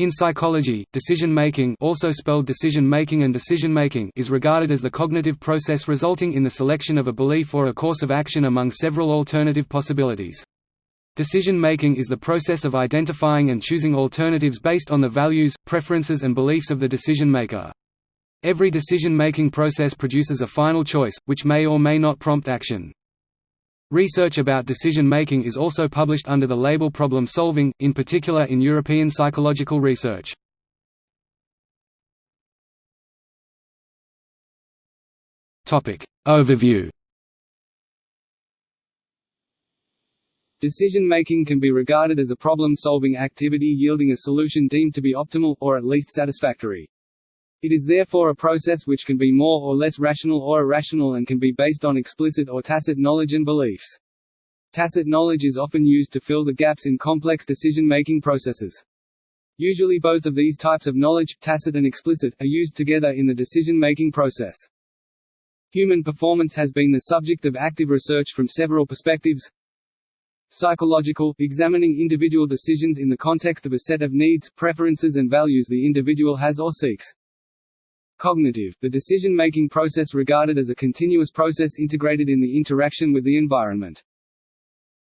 In psychology, decision-making also spelled decision-making and decision-making is regarded as the cognitive process resulting in the selection of a belief or a course of action among several alternative possibilities. Decision-making is the process of identifying and choosing alternatives based on the values, preferences and beliefs of the decision-maker. Every decision-making process produces a final choice, which may or may not prompt action. Research about decision-making is also published under the label problem-solving, in particular in European psychological research. Overview Decision-making can be regarded as a problem-solving activity yielding a solution deemed to be optimal, or at least satisfactory. It is therefore a process which can be more or less rational or irrational and can be based on explicit or tacit knowledge and beliefs. Tacit knowledge is often used to fill the gaps in complex decision-making processes. Usually both of these types of knowledge, tacit and explicit, are used together in the decision-making process. Human performance has been the subject of active research from several perspectives. Psychological, examining individual decisions in the context of a set of needs, preferences and values the individual has or seeks. Cognitive, the decision-making process regarded as a continuous process integrated in the interaction with the environment.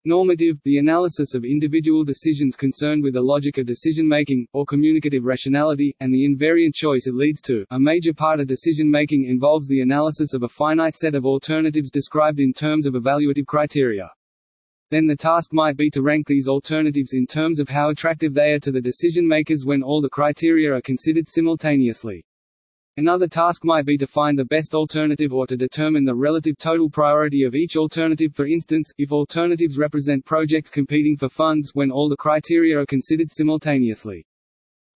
Normative, the analysis of individual decisions concerned with the logic of decision-making, or communicative rationality, and the invariant choice it leads to. A major part of decision-making involves the analysis of a finite set of alternatives described in terms of evaluative criteria. Then the task might be to rank these alternatives in terms of how attractive they are to the decision-makers when all the criteria are considered simultaneously. Another task might be to find the best alternative or to determine the relative total priority of each alternative for instance, if alternatives represent projects competing for funds when all the criteria are considered simultaneously.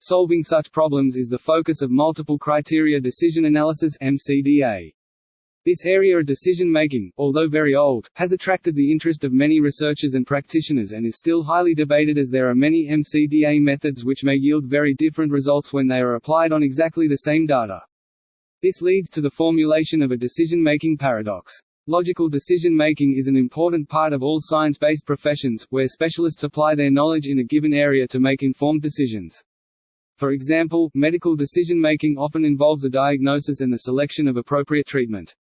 Solving such problems is the focus of multiple criteria decision analysis MCDA. This area of decision-making, although very old, has attracted the interest of many researchers and practitioners and is still highly debated as there are many MCDA methods which may yield very different results when they are applied on exactly the same data. This leads to the formulation of a decision-making paradox. Logical decision-making is an important part of all science-based professions, where specialists apply their knowledge in a given area to make informed decisions. For example, medical decision-making often involves a diagnosis and the selection of appropriate treatment.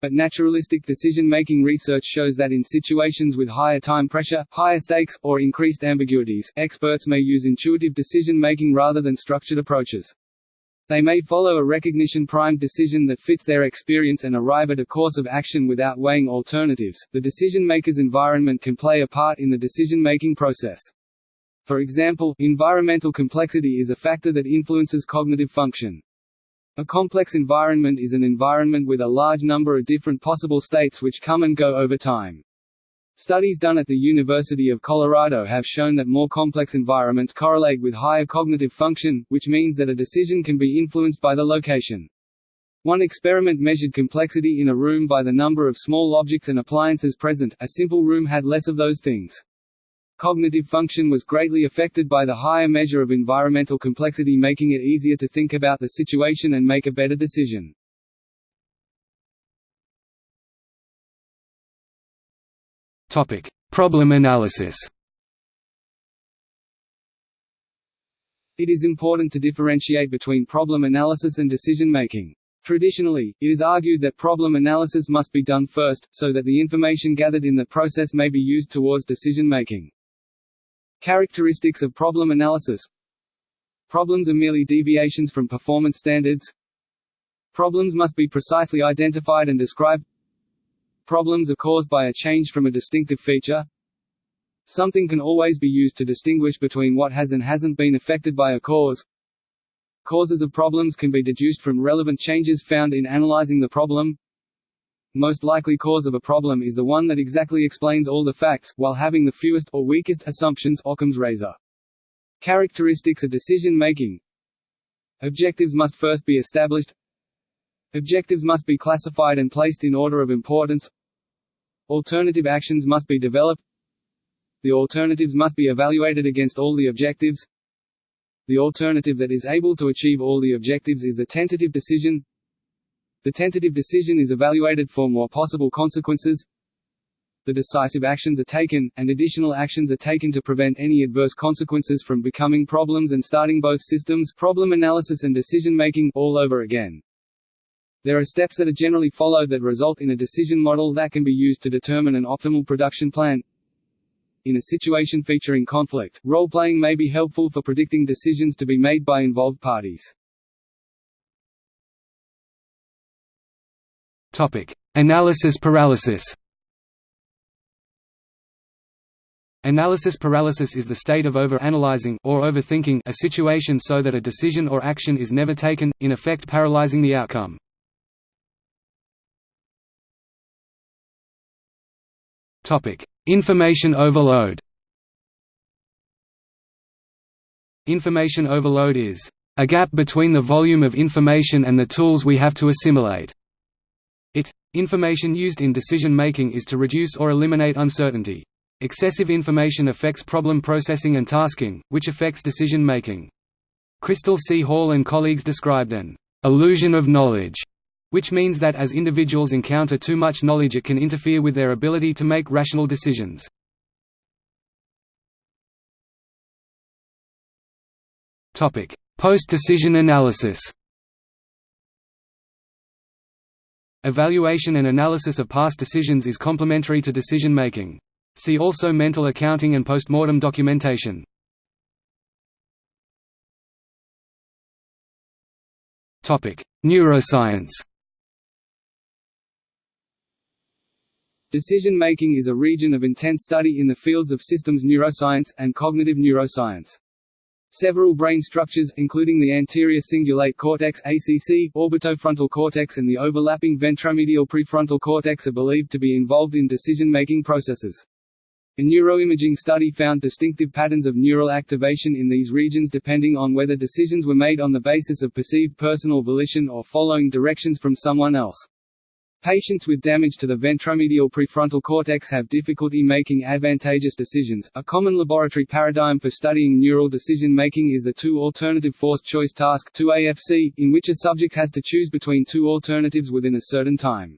But naturalistic decision-making research shows that in situations with higher time pressure, higher stakes, or increased ambiguities, experts may use intuitive decision-making rather than structured approaches. They may follow a recognition-primed decision that fits their experience and arrive at a course of action without weighing alternatives. The decision-maker's environment can play a part in the decision-making process. For example, environmental complexity is a factor that influences cognitive function. A complex environment is an environment with a large number of different possible states which come and go over time. Studies done at the University of Colorado have shown that more complex environments correlate with higher cognitive function, which means that a decision can be influenced by the location. One experiment measured complexity in a room by the number of small objects and appliances present, a simple room had less of those things. Cognitive function was greatly affected by the higher measure of environmental complexity making it easier to think about the situation and make a better decision. Topic: Problem analysis. It is important to differentiate between problem analysis and decision making. Traditionally, it is argued that problem analysis must be done first, so that the information gathered in the process may be used towards decision making. Characteristics of problem analysis Problems are merely deviations from performance standards. Problems must be precisely identified and described Problems are caused by a change from a distinctive feature. Something can always be used to distinguish between what has and hasn't been affected by a cause. Causes of problems can be deduced from relevant changes found in analyzing the problem. Most likely cause of a problem is the one that exactly explains all the facts, while having the fewest, or weakest, assumptions Occam's razor. Characteristics of decision-making Objectives must first be established Objectives must be classified and placed in order of importance Alternative actions must be developed. The alternatives must be evaluated against all the objectives. The alternative that is able to achieve all the objectives is the tentative decision. The tentative decision is evaluated for more possible consequences. The decisive actions are taken, and additional actions are taken to prevent any adverse consequences from becoming problems and starting both systems problem analysis and decision-making all over again. There are steps that are generally followed that result in a decision model that can be used to determine an optimal production plan. In a situation featuring conflict, role-playing may be helpful for predicting decisions to be made by involved parties. Topic: Analysis paralysis. Analysis paralysis is the state of over-analyzing or overthinking a situation so that a decision or action is never taken, in effect paralyzing the outcome. Information overload. Information overload is a gap between the volume of information and the tools we have to assimilate. It information used in decision making is to reduce or eliminate uncertainty. Excessive information affects problem processing and tasking, which affects decision making. Crystal C. Hall and colleagues described an illusion of knowledge, which means that as individuals encounter too much knowledge it can interfere with their ability to make rational decisions. Post-decision analysis Evaluation and analysis of past decisions is complementary to decision making. See also mental accounting and postmortem documentation. Neuroscience Decision-making is a region of intense study in the fields of systems neuroscience, and cognitive neuroscience. Several brain structures, including the anterior cingulate cortex ACC, orbitofrontal cortex and the overlapping ventromedial prefrontal cortex are believed to be involved in decision-making processes. A neuroimaging study found distinctive patterns of neural activation in these regions depending on whether decisions were made on the basis of perceived personal volition or following directions from someone else. Patients with damage to the ventromedial prefrontal cortex have difficulty making advantageous decisions. A common laboratory paradigm for studying neural decision making is the two alternative forced choice task 2AFC, in which a subject has to choose between two alternatives within a certain time.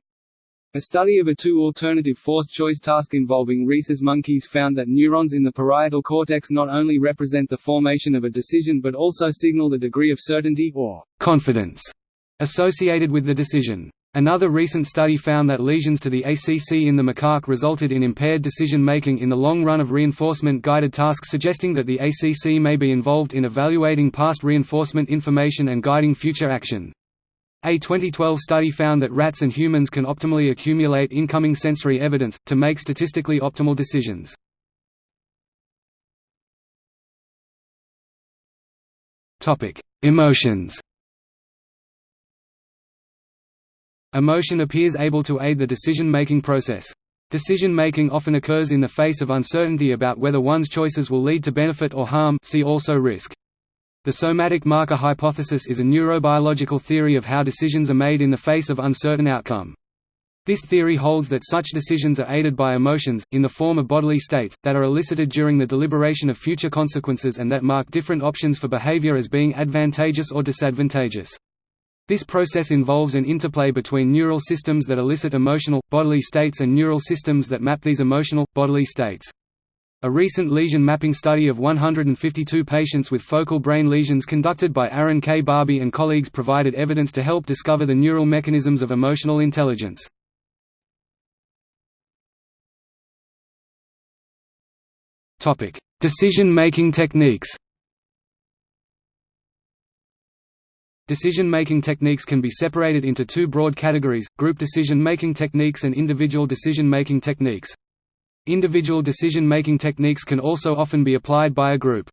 A study of a two-alternative forced choice task involving rhesus monkeys found that neurons in the parietal cortex not only represent the formation of a decision but also signal the degree of certainty or confidence associated with the decision. Another recent study found that lesions to the ACC in the macaque resulted in impaired decision-making in the long run of reinforcement-guided tasks suggesting that the ACC may be involved in evaluating past reinforcement information and guiding future action. A 2012 study found that rats and humans can optimally accumulate incoming sensory evidence, to make statistically optimal decisions. Emotions Emotion appears able to aid the decision-making process. Decision-making often occurs in the face of uncertainty about whether one's choices will lead to benefit or harm see also risk. The somatic marker hypothesis is a neurobiological theory of how decisions are made in the face of uncertain outcome. This theory holds that such decisions are aided by emotions, in the form of bodily states, that are elicited during the deliberation of future consequences and that mark different options for behavior as being advantageous or disadvantageous. This process involves an interplay between neural systems that elicit emotional, bodily states and neural systems that map these emotional, bodily states. A recent lesion mapping study of 152 patients with focal brain lesions conducted by Aron K. Barbey and colleagues provided evidence to help discover the neural mechanisms of emotional intelligence. Decision-making techniques Decision-making techniques can be separated into two broad categories, group decision-making techniques and individual decision-making techniques. Individual decision-making techniques can also often be applied by a group.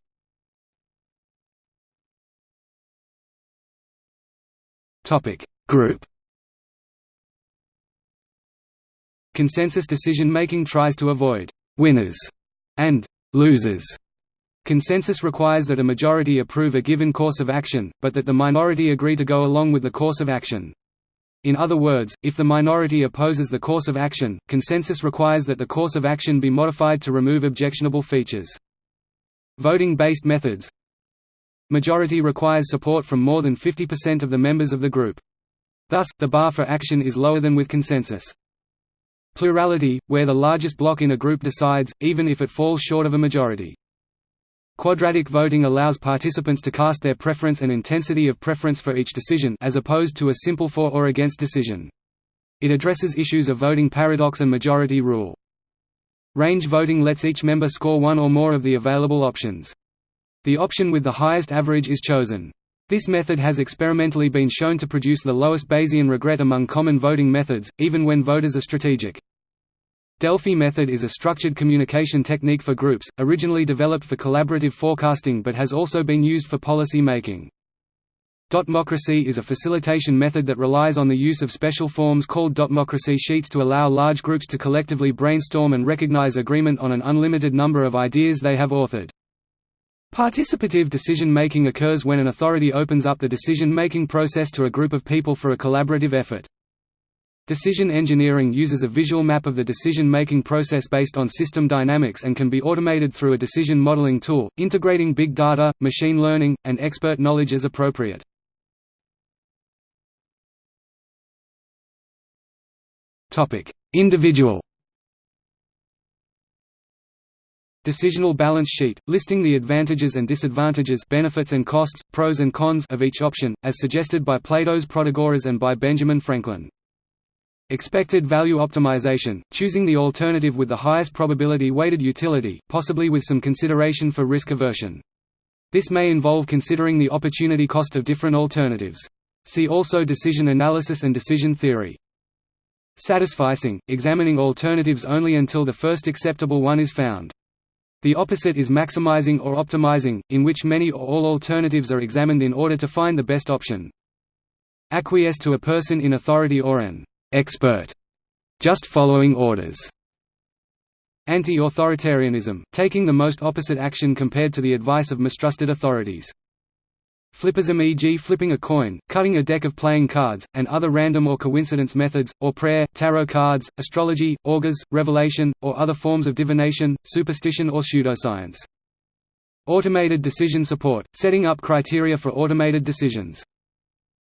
Group Consensus decision-making tries to avoid «winners» and «losers». Consensus requires that a majority approve a given course of action, but that the minority agree to go along with the course of action. In other words, if the minority opposes the course of action, consensus requires that the course of action be modified to remove objectionable features. Voting-based methods Majority requires support from more than 50% of the members of the group. Thus, the bar for action is lower than with consensus. Plurality, where the largest block in a group decides, even if it falls short of a majority. Quadratic voting allows participants to cast their preference and intensity of preference for each decision as opposed to a simple for or against decision. It addresses issues of voting paradox and majority rule. Range voting lets each member score one or more of the available options. The option with the highest average is chosen. This method has experimentally been shown to produce the lowest Bayesian regret among common voting methods, even when voters are strategic. Delphi method is a structured communication technique for groups, originally developed for collaborative forecasting but has also been used for policy making. Dotmocracy is a facilitation method that relies on the use of special forms called dotmocracy sheets to allow large groups to collectively brainstorm and recognize agreement on an unlimited number of ideas they have authored. Participative decision-making occurs when an authority opens up the decision-making process to a group of people for a collaborative effort. Decision engineering uses a visual map of the decision-making process based on system dynamics and can be automated through a decision modeling tool, integrating big data, machine learning, and expert knowledge as appropriate. Individual Decisional balance sheet, listing the advantages and disadvantages benefits and costs, pros and cons of each option, as suggested by Plato's Protagoras and by Benjamin Franklin. Expected value optimization, choosing the alternative with the highest probability weighted utility, possibly with some consideration for risk aversion. This may involve considering the opportunity cost of different alternatives. See also decision analysis and decision theory. Satisficing, examining alternatives only until the first acceptable one is found. The opposite is maximizing or optimizing, in which many or all alternatives are examined in order to find the best option. Acquiesce to a person in authority or an expert, just following orders. Anti-authoritarianism, taking the most opposite action compared to the advice of mistrusted authorities. Flipperism e.g. flipping a coin, cutting a deck of playing cards, and other random or coincidence methods, or prayer, tarot cards, astrology, augurs, revelation, or other forms of divination, superstition or pseudoscience. Automated decision support, setting up criteria for automated decisions.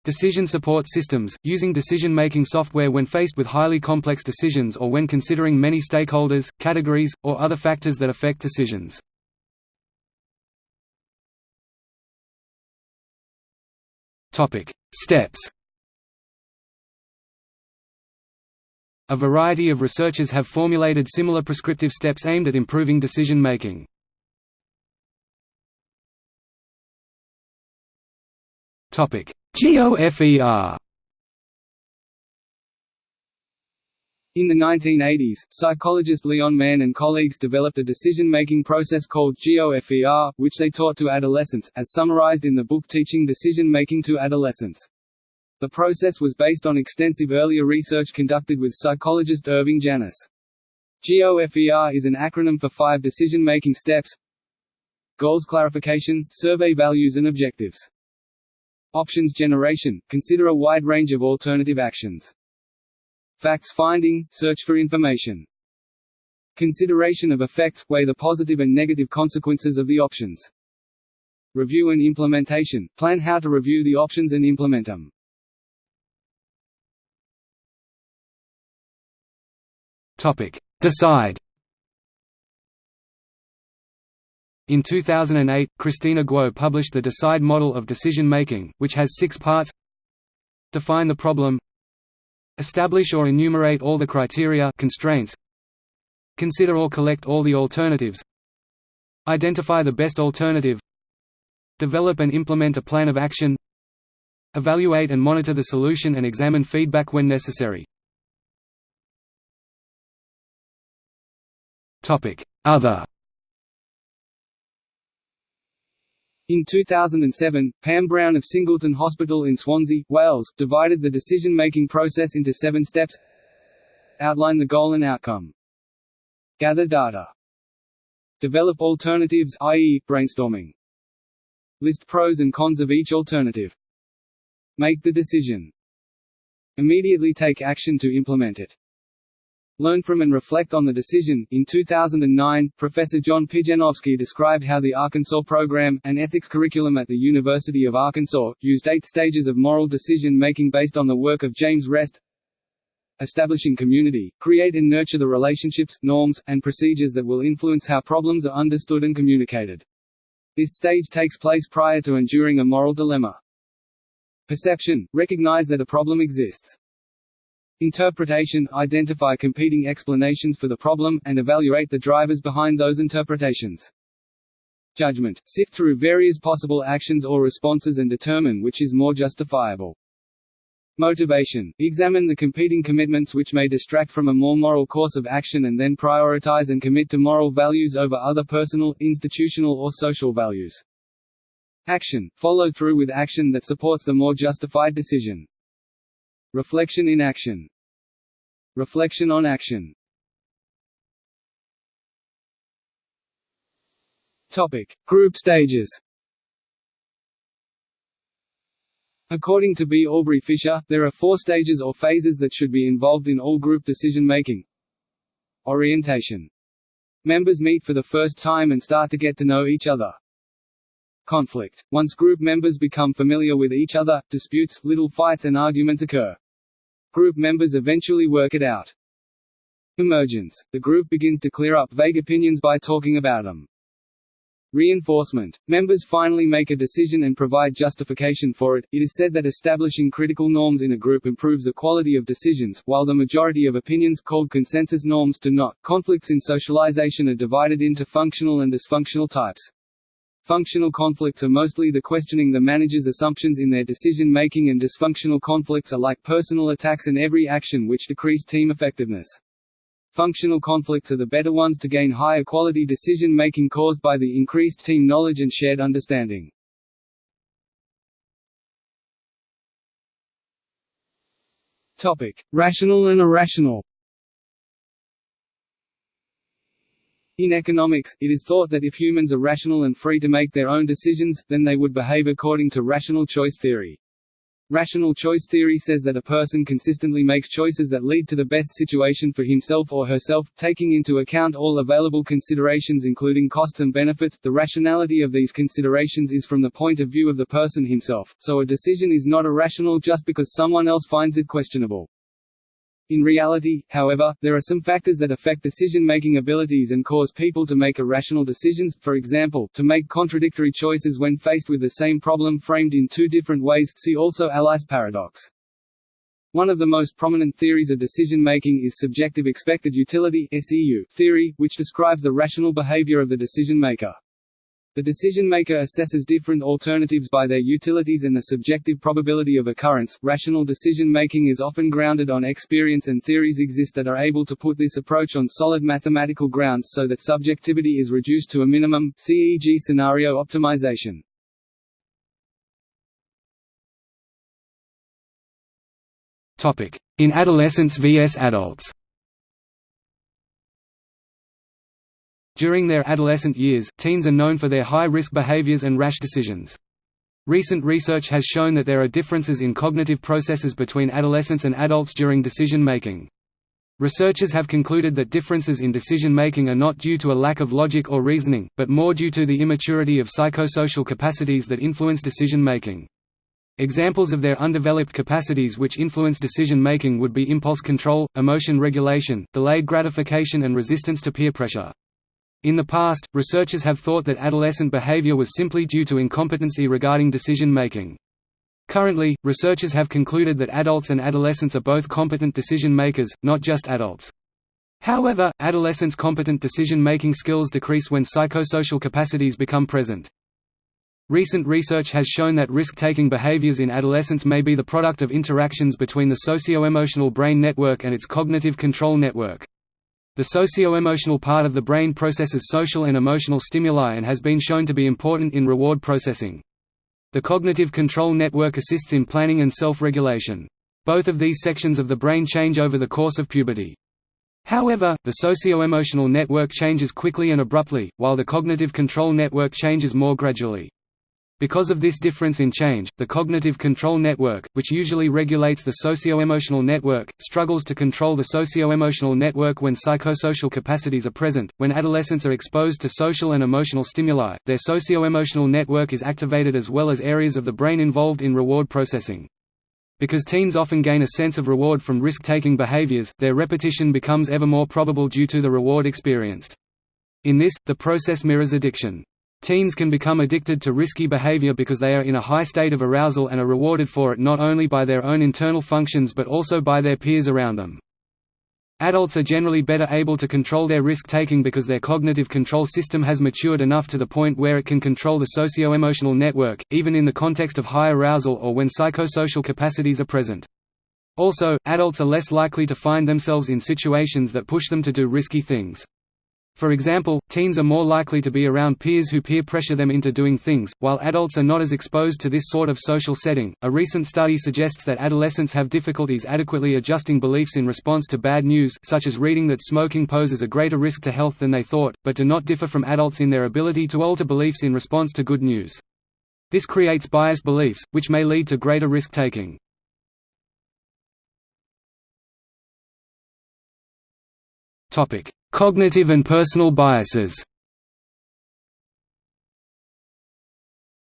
Decision support systems, using decision-making software when faced with highly complex decisions or when considering many stakeholders, categories, or other factors that affect decisions. Steps. A variety of researchers have formulated similar prescriptive steps aimed at improving decision making. Topic: GOFER. In the 1980s, psychologist Leon Mann and colleagues developed a decision-making process called GOFER, which they taught to adolescents, as summarized in the book Teaching Decision-Making to Adolescents. The process was based on extensive earlier research conducted with psychologist Irving Janis. GOFER is an acronym for five decision-making steps Goals clarification, survey values and objectives. Options generation – consider a wide range of alternative actions. Facts finding, search for information. Consideration of effects, weigh the positive and negative consequences of the options. Review and implementation, plan how to review the options and implement them. Topic. Decide In 2008, Kristina Guo published the DECIDE model of decision-making, which has six parts Define the problem Establish or enumerate all the criteria constraints. Consider or collect all the alternatives. Identify the best alternative. Develop and implement a plan of action. Evaluate and monitor the solution and examine feedback when necessary. Other In 2007, Pam Brown of Singleton Hospital in Swansea, Wales, divided the decision-making process into seven steps Outline the goal and outcome. Gather data. Develop alternatives i.e., brainstorming. List pros and cons of each alternative. Make the decision. Immediately take action to implement it. Learn from and reflect on the decision. In 2009, Professor John Pijanowski described how the Arkansas program, an ethics curriculum at the University of Arkansas, used eight stages of moral decision making based on the work of James Rest. establishing community, create and nurture the relationships, norms, and procedures that will influence how problems are understood and communicated. This stage takes place prior to enduring a moral dilemma. Perception – recognize that a problem exists. Interpretation – identify competing explanations for the problem, and evaluate the drivers behind those interpretations. Judgment – sift through various possible actions or responses and determine which is more justifiable. Motivation – examine the competing commitments which may distract from a more moral course of action and then prioritize and commit to moral values over other personal, institutional or social values. Action – follow through with action that supports the more justified decision. Reflection in action Reflection on action Topic. Group stages According to B. Aubrey Fisher, there are four stages or phases that should be involved in all group decision-making. Orientation. Members meet for the first time and start to get to know each other. Conflict. Once group members become familiar with each other, disputes, little fights and arguments occur. Group members eventually work it out. Emergence. The group begins to clear up vague opinions by talking about them. Reinforcement. Members finally make a decision and provide justification for it. It is said that establishing critical norms in a group improves the quality of decisions, while the majority of opinions called consensus norms do not. Conflicts in socialization are divided into functional and dysfunctional types. Functional conflicts are mostly the questioning the manager's assumptions in their decision-making and dysfunctional conflicts are like personal attacks and every action which decrease team effectiveness. Functional conflicts are the better ones to gain higher quality decision-making caused by the increased team knowledge and shared understanding. Topic: Rational and irrational. In economics, it is thought that if humans are rational and free to make their own decisions, then they would behave according to rational choice theory. Rational choice theory says that a person consistently makes choices that lead to the best situation for himself or herself, taking into account all available considerations including costs and benefits. The rationality of these considerations is from the point of view of the person himself, so a decision is not irrational just because someone else finds it questionable. In reality, however, there are some factors that affect decision-making abilities and cause people to make irrational decisions, for example, to make contradictory choices when faced with the same problem framed in two different ways see also Allais paradox. One of the most prominent theories of decision-making is subjective expected utility theory, which describes the rational behavior of the decision-maker. The decision-maker assesses different alternatives by their utilities and the subjective probability of occurrence. Rational decision-making is often grounded on experience and theories exist that are able to put this approach on solid mathematical grounds so that subjectivity is reduced to a minimum, CEG scenario optimization. In adolescence vs adults. During their adolescent years, teens are known for their high-risk behaviors and rash decisions. Recent research has shown that there are differences in cognitive processes between adolescents and adults during decision-making. Researchers have concluded that differences in decision-making are not due to a lack of logic or reasoning, but more due to the immaturity of psychosocial capacities that influence decision-making. Examples of their undeveloped capacities which influence decision-making would be impulse control, emotion regulation, delayed gratification and resistance to peer pressure. In the past, researchers have thought that adolescent behavior was simply due to incompetency regarding decision-making. Currently, researchers have concluded that adults and adolescents are both competent decision-makers, not just adults. However, adolescents' competent decision-making skills decrease when psychosocial capacities become present. Recent research has shown that risk-taking behaviors in adolescents may be the product of interactions between the socio-emotional brain network and its cognitive control network. The socio-emotional part of the brain processes social and emotional stimuli and has been shown to be important in reward processing. The cognitive control network assists in planning and self-regulation. Both of these sections of the brain change over the course of puberty. However, the socio-emotional network changes quickly and abruptly, while the cognitive control network changes more gradually. Because of this difference in change, the cognitive control network, which usually regulates the socio-emotional network, struggles to control the socio-emotional network when psychosocial capacities are present. When adolescents are exposed to social and emotional stimuli, their socio-emotional network is activated as well as areas of the brain involved in reward processing. Because teens often gain a sense of reward from risk-taking behaviors, their repetition becomes ever more probable due to the reward experienced. In this, the process mirrors addiction. Teens can become addicted to risky behavior because they are in a high state of arousal and are rewarded for it not only by their own internal functions but also by their peers around them. Adults are generally better able to control their risk-taking because their cognitive control system has matured enough to the point where it can control the socio-emotional network, even in the context of high arousal or when psychosocial capacities are present. Also, adults are less likely to find themselves in situations that push them to do risky things. For example, teens are more likely to be around peers who peer pressure them into doing things, while adults are not as exposed to this sort of social setting. A recent study suggests that adolescents have difficulties adequately adjusting beliefs in response to bad news, such as reading that smoking poses a greater risk to health than they thought, but do not differ from adults in their ability to alter beliefs in response to good news. This creates biased beliefs, which may lead to greater risk taking. Cognitive and personal biases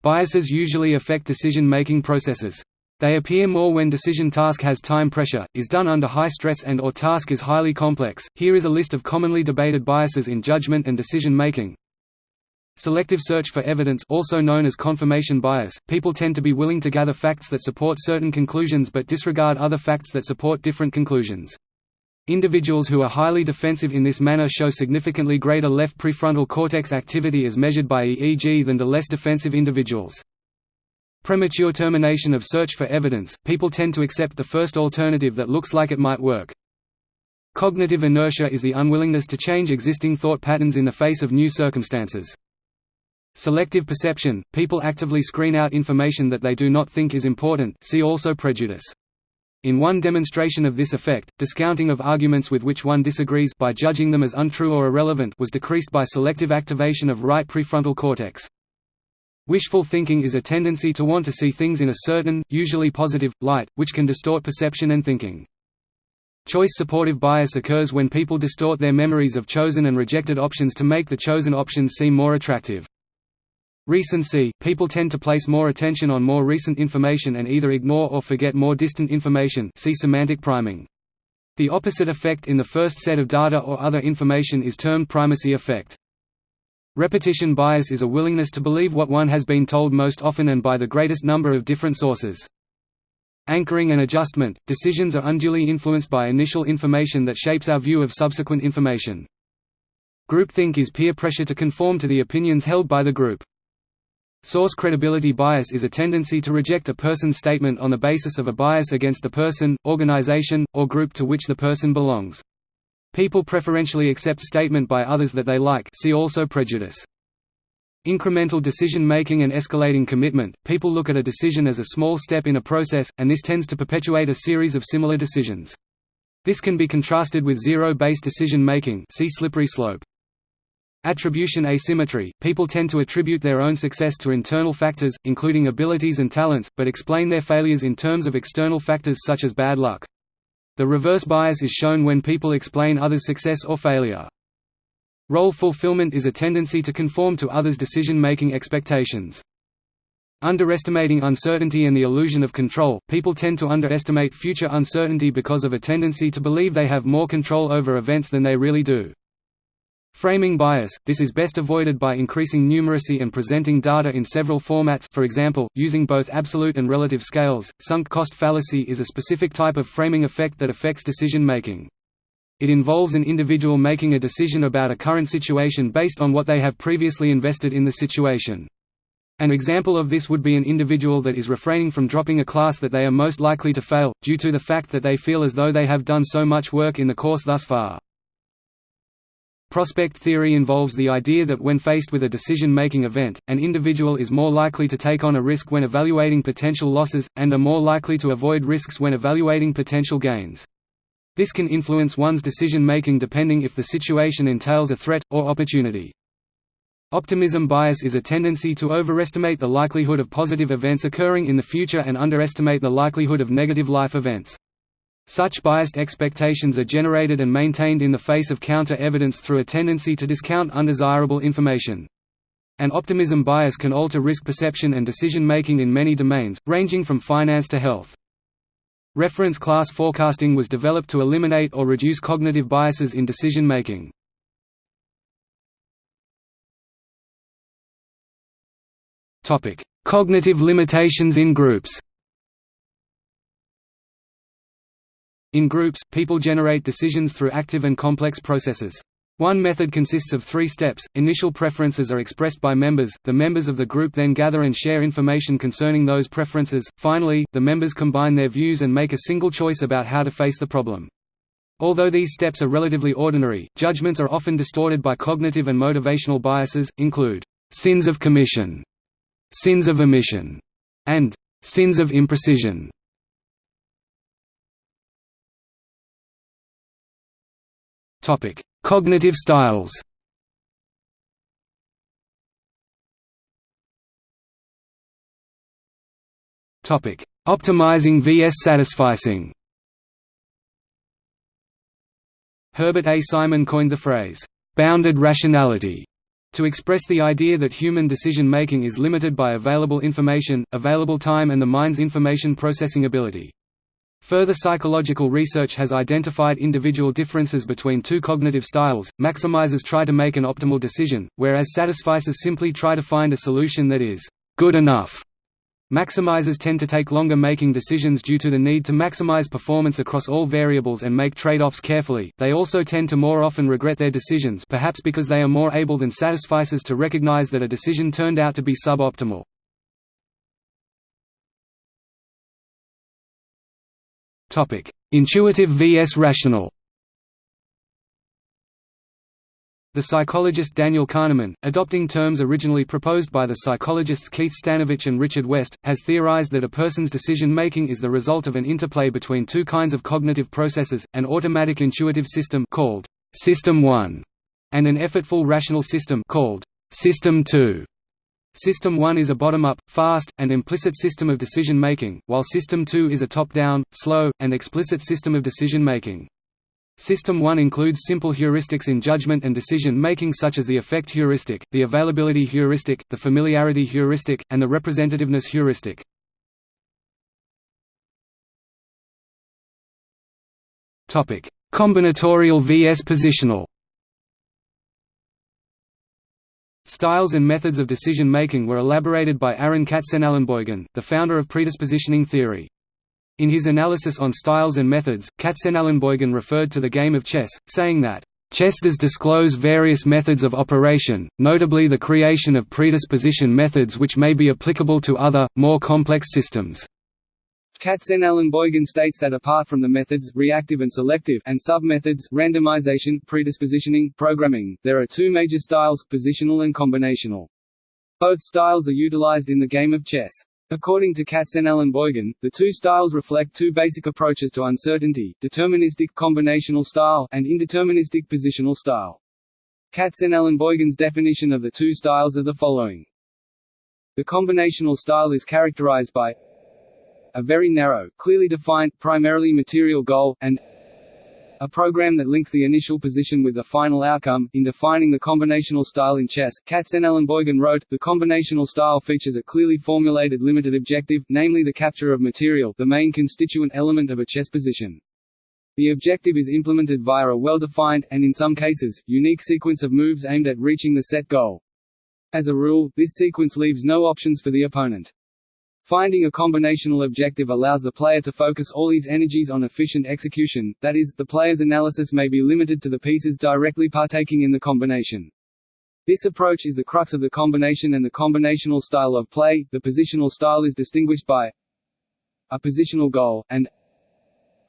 Biases usually affect decision-making processes. They appear more when decision task has time pressure, is done under high stress and or task is highly complex. Here is a list of commonly debated biases in judgment and decision making. Selective search for evidence also known as confirmation bias. People tend to be willing to gather facts that support certain conclusions but disregard other facts that support different conclusions. Individuals who are highly defensive in this manner show significantly greater left prefrontal cortex activity as measured by EEG than the less defensive individuals. Premature termination of search for evidence – People tend to accept the first alternative that looks like it might work. Cognitive inertia is the unwillingness to change existing thought patterns in the face of new circumstances. Selective perception – People actively screen out information that they do not think is important see also prejudice. In one demonstration of this effect, discounting of arguments with which one disagrees by judging them as untrue or irrelevant was decreased by selective activation of right prefrontal cortex. Wishful thinking is a tendency to want to see things in a certain, usually positive, light, which can distort perception and thinking. Choice supportive bias occurs when people distort their memories of chosen and rejected options to make the chosen options seem more attractive. Recency – People tend to place more attention on more recent information and either ignore or forget more distant information see semantic priming. The opposite effect in the first set of data or other information is termed primacy effect. Repetition bias is a willingness to believe what one has been told most often and by the greatest number of different sources. Anchoring and adjustment – Decisions are unduly influenced by initial information that shapes our view of subsequent information. Groupthink is peer pressure to conform to the opinions held by the group. Source credibility bias is a tendency to reject a person's statement on the basis of a bias against the person, organization, or group to which the person belongs. People preferentially accept statement by others that they like see also prejudice. Incremental decision-making and escalating commitment – People look at a decision as a small step in a process, and this tends to perpetuate a series of similar decisions. This can be contrasted with zero-based decision-making see slippery slope. Attribution asymmetry – People tend to attribute their own success to internal factors, including abilities and talents, but explain their failures in terms of external factors such as bad luck. The reverse bias is shown when people explain others' success or failure. Role fulfillment is a tendency to conform to others' decision-making expectations. Underestimating uncertainty and the illusion of control – People tend to underestimate future uncertainty because of a tendency to believe they have more control over events than they really do. Framing bias – This is best avoided by increasing numeracy and presenting data in several formats for example, using both absolute and relative scales. Sunk cost fallacy is a specific type of framing effect that affects decision making. It involves an individual making a decision about a current situation based on what they have previously invested in the situation. An example of this would be an individual that is refraining from dropping a class that they are most likely to fail, due to the fact that they feel as though they have done so much work in the course thus far. Prospect theory involves the idea that when faced with a decision-making event, an individual is more likely to take on a risk when evaluating potential losses, and are more likely to avoid risks when evaluating potential gains. This can influence one's decision-making depending if the situation entails a threat, or opportunity. Optimism bias is a tendency to overestimate the likelihood of positive events occurring in the future and underestimate the likelihood of negative life events. Such biased expectations are generated and maintained in the face of counter-evidence through a tendency to discount undesirable information. An optimism bias can alter risk perception and decision-making in many domains, ranging from finance to health. Reference class forecasting was developed to eliminate or reduce cognitive biases in decision making. Topic: Cognitive limitations in groups. In groups, people generate decisions through active and complex processes. One method consists of three steps. Initial preferences are expressed by members, the members of the group then gather and share information concerning those preferences. Finally, the members combine their views and make a single choice about how to face the problem. Although these steps are relatively ordinary, judgments are often distorted by cognitive and motivational biases, include sins of commission, sins of omission, and sins of imprecision. Topic: Cognitive styles. Topic: Optimizing vs satisficing. Herbert A. Simon coined the phrase bounded rationality to express the idea that human decision-making is limited by available information, available time and the mind's information processing ability. Further psychological research has identified individual differences between two cognitive styles. Maximizers try to make an optimal decision, whereas satisficers simply try to find a solution that is good enough. Maximizers tend to take longer making decisions due to the need to maximize performance across all variables and make trade-offs carefully. They also tend to more often regret their decisions, perhaps because they are more able than satisficers to recognize that a decision turned out to be suboptimal. Intuitive vs rational. The psychologist Daniel Kahneman, adopting terms originally proposed by the psychologists Keith Stanovich and Richard West, has theorized that a person's decision-making is the result of an interplay between two kinds of cognitive processes, an automatic intuitive system called System 1 and an effortful rational system called System 2. System 1 is a bottom-up, fast, and implicit system of decision-making, while System 2 is a top-down, slow, and explicit system of decision-making. System 1 includes simple heuristics in judgment and decision-making such as the affect heuristic, the availability heuristic, the familiarity heuristic, and the representativeness heuristic. Combinatorial vs positional Styles and methods of decision-making were elaborated by Aron Katsenelinboigen, the founder of predispositioning theory. In his analysis on styles and methods, Katsenelinboigen referred to the game of chess, saying that, "...chess does disclose various methods of operation, notably the creation of predisposition methods which may be applicable to other, more complex systems." Katsenelinboigen states that apart from the methods reactive and selective and sub-methods randomization, predispositioning, programming, there are two major styles, positional and combinational. Both styles are utilized in the game of chess. According to Katsenelinboigen, the two styles reflect two basic approaches to uncertainty, deterministic combinational style, and indeterministic positional style. Katsenelinboigen's definition of the two styles are the following. The combinational style is characterized by a very narrow, clearly defined, primarily material goal, and a program that links the initial position with the final outcome. In defining the combinational style in chess, Katsenelinboigen wrote, the combinational style features a clearly formulated limited objective, namely the capture of material the main constituent element of a chess position. The objective is implemented via a well-defined, and in some cases, unique sequence of moves aimed at reaching the set goal. As a rule, this sequence leaves no options for the opponent. Finding a combinational objective allows the player to focus all his energies on efficient execution, that is, the player's analysis may be limited to the pieces directly partaking in the combination. This approach is the crux of the combination and the combinational style of play. The positional style is distinguished by a positional goal, and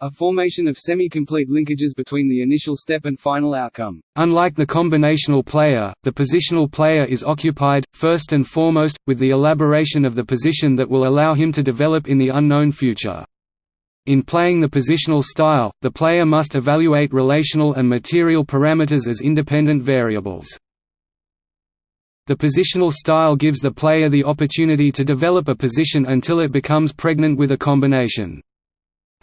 a formation of semi-complete linkages between the initial step and final outcome. Unlike the combinational player, the positional player is occupied, first and foremost, with the elaboration of the position that will allow him to develop in the unknown future. In playing the positional style, the player must evaluate relational and material parameters as independent variables. The positional style gives the player the opportunity to develop a position until it becomes pregnant with a combination.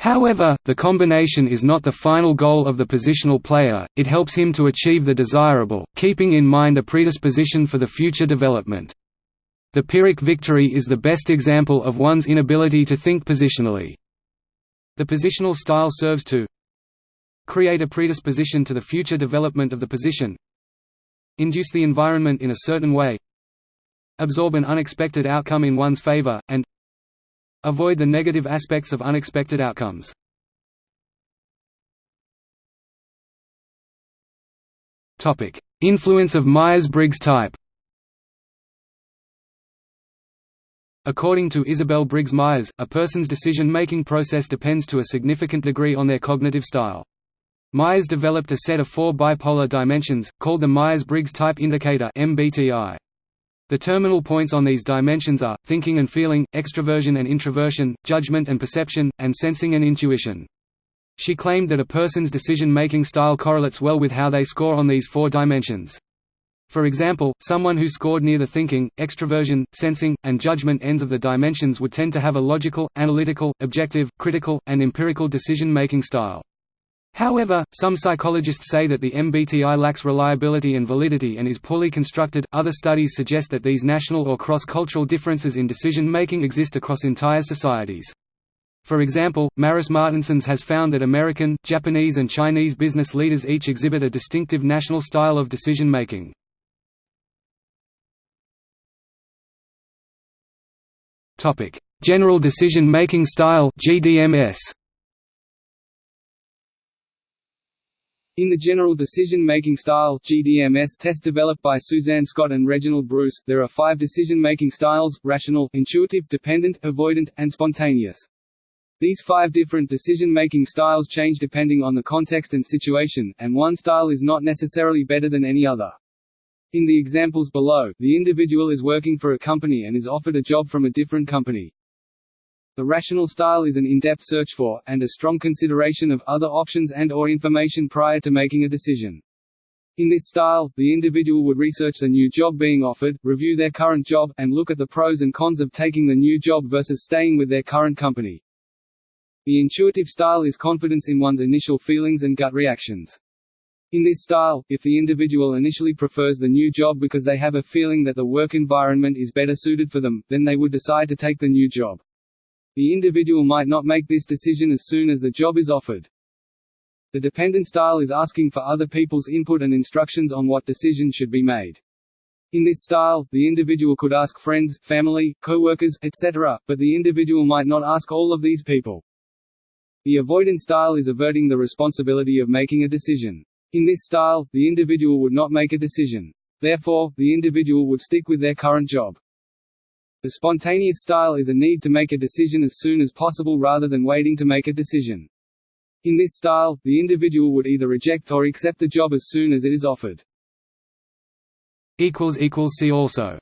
However, the combination is not the final goal of the positional player, it helps him to achieve the desirable, keeping in mind a predisposition for the future development. The Pyrrhic victory is the best example of one's inability to think positionally. The positional style serves to create a predisposition to the future development of the position induce the environment in a certain way absorb an unexpected outcome in one's favor, and avoid the negative aspects of unexpected outcomes. Topic: Influence of Myers-Briggs type According to Isabel Briggs Myers, a person's decision-making process depends to a significant degree on their cognitive style. Myers developed a set of four bipolar dimensions, called the Myers-Briggs Type Indicator MBTI. The terminal points on these dimensions are, thinking and feeling, extroversion and introversion, judgment and perception, and sensing and intuition. She claimed that a person's decision-making style correlates well with how they score on these four dimensions. For example, someone who scored near the thinking, extroversion, sensing, and judgment ends of the dimensions would tend to have a logical, analytical, objective, critical, and empirical decision-making style. However, some psychologists say that the MBTI lacks reliability and validity and is poorly constructed. Other studies suggest that these national or cross-cultural differences in decision-making exist across entire societies. For example, Maris Martinsons has found that American, Japanese and Chinese business leaders each exhibit a distinctive national style of decision-making. General decision-making style GDMS. In the General Decision-Making Style GDMS test developed by Suzanne Scott and Reginald Bruce, there are five decision-making styles, rational, intuitive, dependent, avoidant, and spontaneous. These five different decision-making styles change depending on the context and situation, and one style is not necessarily better than any other. In the examples below, the individual is working for a company and is offered a job from a different company. The rational style is an in-depth search for, and a strong consideration of, other options and or information prior to making a decision. In this style, the individual would research the new job being offered, review their current job, and look at the pros and cons of taking the new job versus staying with their current company. The intuitive style is confidence in one's initial feelings and gut reactions. In this style, if the individual initially prefers the new job because they have a feeling that the work environment is better suited for them, then they would decide to take the new job. The individual might not make this decision as soon as the job is offered. The dependent style is asking for other people's input and instructions on what decision should be made. In this style, the individual could ask friends, family, co-workers, etc., but the individual might not ask all of these people. The avoidant style is averting the responsibility of making a decision. In this style, the individual would not make a decision. Therefore, the individual would stick with their current job. The spontaneous style is a need to make a decision as soon as possible rather than waiting to make a decision. In this style, the individual would either reject or accept the job as soon as it is offered. See also